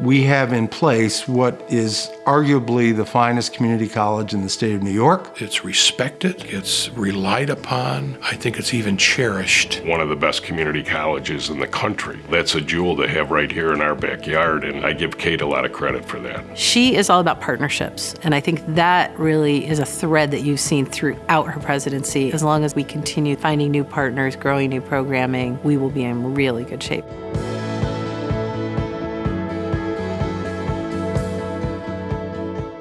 we have in place what is arguably the finest community college in the state of New York. It's respected, it's relied upon, I think it's even cherished. One of the best community colleges in the country. That's a jewel to have right here in our backyard, and I give Kate a lot of credit for that. She is all about partnerships, and I think that really is a thread that you've seen throughout her presidency. As long as we continue finding new partners, growing new programming, we will be in really good shape.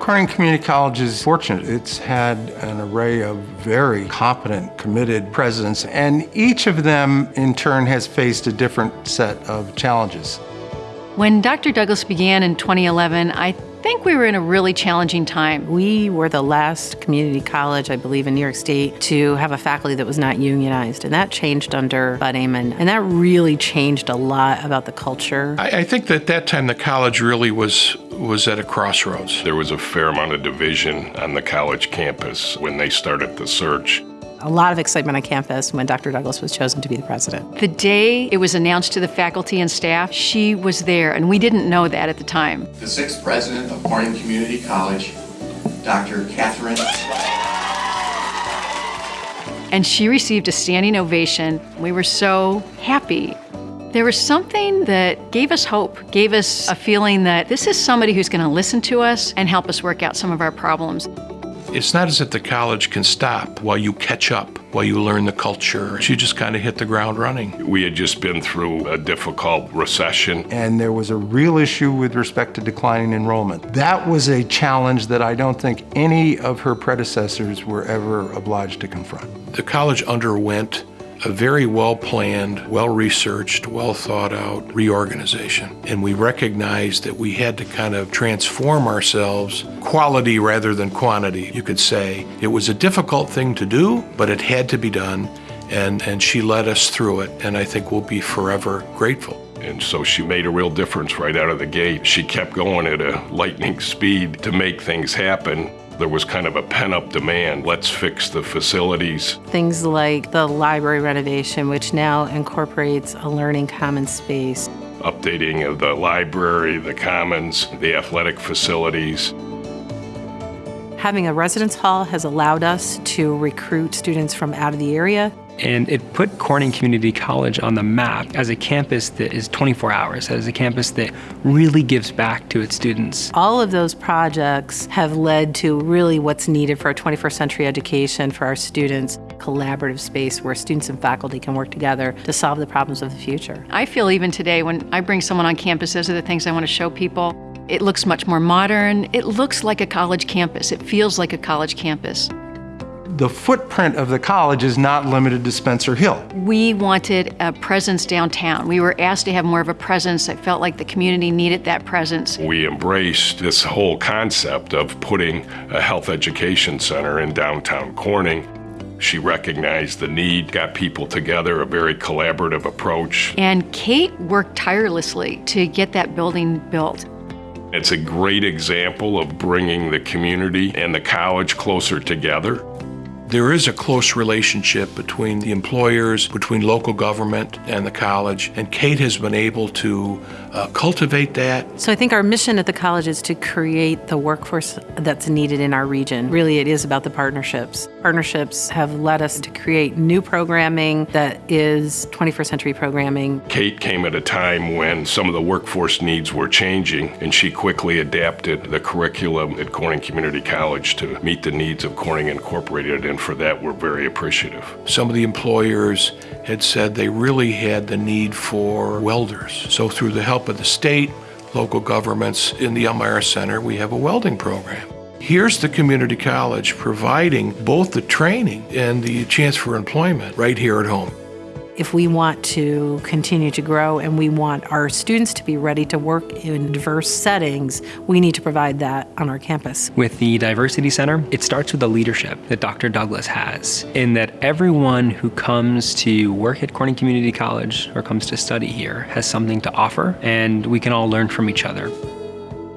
Corning Community College is fortunate. It's had an array of very competent, committed presidents, and each of them in turn has faced a different set of challenges. When Dr. Douglas began in 2011, I think we were in a really challenging time. We were the last community college, I believe, in New York State to have a faculty that was not unionized, and that changed under Bud Amann, and that really changed a lot about the culture. I, I think that at that time the college really was was at a crossroads. There was a fair amount of division on the college campus when they started the search a lot of excitement on campus when Dr. Douglas was chosen to be the president. The day it was announced to the faculty and staff, she was there, and we didn't know that at the time. The sixth president of Corning Community College, Dr. Catherine. And she received a standing ovation. We were so happy. There was something that gave us hope, gave us a feeling that this is somebody who's going to listen to us and help us work out some of our problems. It's not as if the college can stop while you catch up, while you learn the culture. She just kind of hit the ground running. We had just been through a difficult recession. And there was a real issue with respect to declining enrollment. That was a challenge that I don't think any of her predecessors were ever obliged to confront. The college underwent a very well-planned, well-researched, well-thought-out reorganization. And we recognized that we had to kind of transform ourselves quality rather than quantity, you could say. It was a difficult thing to do, but it had to be done. And, and she led us through it, and I think we'll be forever grateful. And so she made a real difference right out of the gate. She kept going at a lightning speed to make things happen there was kind of a pent up demand. Let's fix the facilities. Things like the library renovation, which now incorporates a learning commons space. Updating of the library, the commons, the athletic facilities. Having a residence hall has allowed us to recruit students from out of the area and it put Corning Community College on the map as a campus that is 24 hours, as a campus that really gives back to its students. All of those projects have led to really what's needed for a 21st century education for our students, collaborative space where students and faculty can work together to solve the problems of the future. I feel even today when I bring someone on campus, those are the things I want to show people. It looks much more modern. It looks like a college campus. It feels like a college campus the footprint of the college is not limited to Spencer Hill. We wanted a presence downtown. We were asked to have more of a presence. that felt like the community needed that presence. We embraced this whole concept of putting a health education center in downtown Corning. She recognized the need, got people together, a very collaborative approach. And Kate worked tirelessly to get that building built. It's a great example of bringing the community and the college closer together. There is a close relationship between the employers, between local government and the college, and Kate has been able to uh, cultivate that. So I think our mission at the college is to create the workforce that's needed in our region. Really, it is about the partnerships. Partnerships have led us to create new programming that is 21st century programming. Kate came at a time when some of the workforce needs were changing, and she quickly adapted the curriculum at Corning Community College to meet the needs of Corning Incorporated and for that we're very appreciative. Some of the employers had said they really had the need for welders. So through the help of the state, local governments, in the Elmira Center, we have a welding program. Here's the community college providing both the training and the chance for employment right here at home. If we want to continue to grow and we want our students to be ready to work in diverse settings, we need to provide that on our campus. With the Diversity Center, it starts with the leadership that Dr. Douglas has, in that everyone who comes to work at Corning Community College or comes to study here has something to offer, and we can all learn from each other.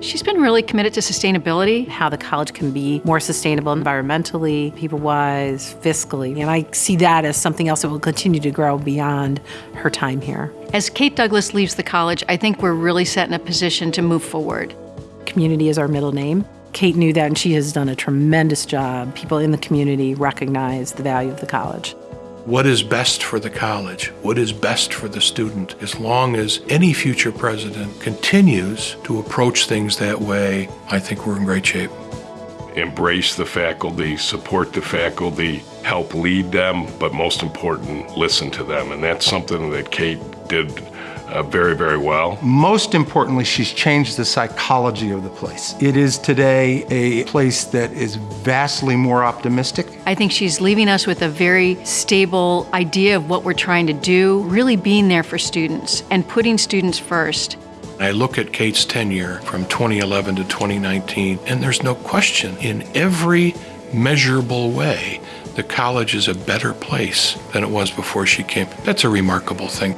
She's been really committed to sustainability. how the college can be more sustainable environmentally, people wise, fiscally. And I see that as something else that will continue to grow beyond her time here. As Kate Douglas leaves the college, I think we're really set in a position to move forward. Community is our middle name. Kate knew that and she has done a tremendous job. People in the community recognize the value of the college. What is best for the college? What is best for the student? As long as any future president continues to approach things that way, I think we're in great shape. Embrace the faculty, support the faculty, help lead them, but most important, listen to them. And that's something that Kate did uh, very, very well. Most importantly, she's changed the psychology of the place. It is today a place that is vastly more optimistic. I think she's leaving us with a very stable idea of what we're trying to do, really being there for students and putting students first. I look at Kate's tenure from 2011 to 2019, and there's no question in every measurable way, the college is a better place than it was before she came. That's a remarkable thing.